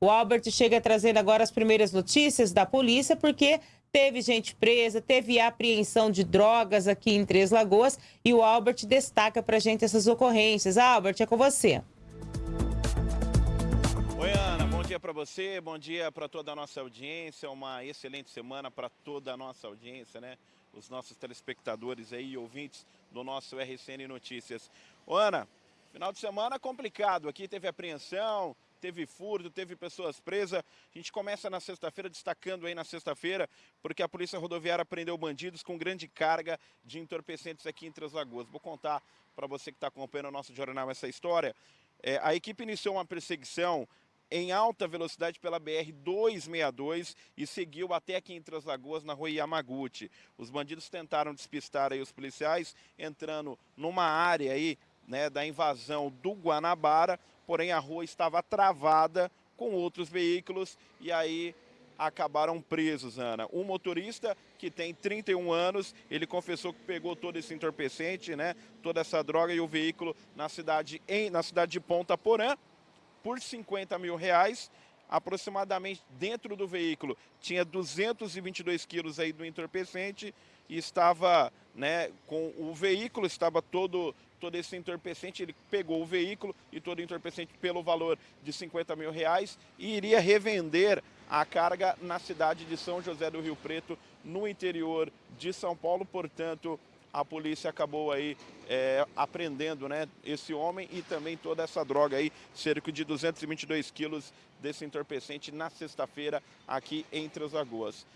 O Albert chega trazendo agora as primeiras notícias da polícia, porque teve gente presa, teve apreensão de drogas aqui em Três Lagoas e o Albert destaca para gente essas ocorrências. Albert, é com você. Oi, Ana, bom dia para você, bom dia para toda a nossa audiência, uma excelente semana para toda a nossa audiência, né? Os nossos telespectadores aí, ouvintes do nosso RCN Notícias. Ô, Ana, final de semana complicado, aqui teve apreensão, teve furto, teve pessoas presas. A gente começa na sexta-feira, destacando aí na sexta-feira, porque a Polícia Rodoviária prendeu bandidos com grande carga de entorpecentes aqui em Três Lagoas. Vou contar para você que está acompanhando o nosso jornal essa história. É, a equipe iniciou uma perseguição em alta velocidade pela BR-262 e seguiu até aqui em Três Lagoas, na rua Yamaguchi. Os bandidos tentaram despistar aí os policiais, entrando numa área aí, né, da invasão do Guanabara, porém a rua estava travada com outros veículos e aí acabaram presos, Ana. Um motorista que tem 31 anos, ele confessou que pegou todo esse entorpecente, né, toda essa droga e o veículo na cidade, em, na cidade de Ponta Porã, por 50 mil reais, aproximadamente dentro do veículo tinha 222 quilos aí do entorpecente e estava, né, com o veículo estava todo todo esse entorpecente, ele pegou o veículo e todo o entorpecente pelo valor de 50 mil reais e iria revender a carga na cidade de São José do Rio Preto, no interior de São Paulo, portanto, a polícia acabou aí é, apreendendo né, esse homem e também toda essa droga aí, cerca de 222 quilos desse entorpecente na sexta-feira aqui em Três Lagoas.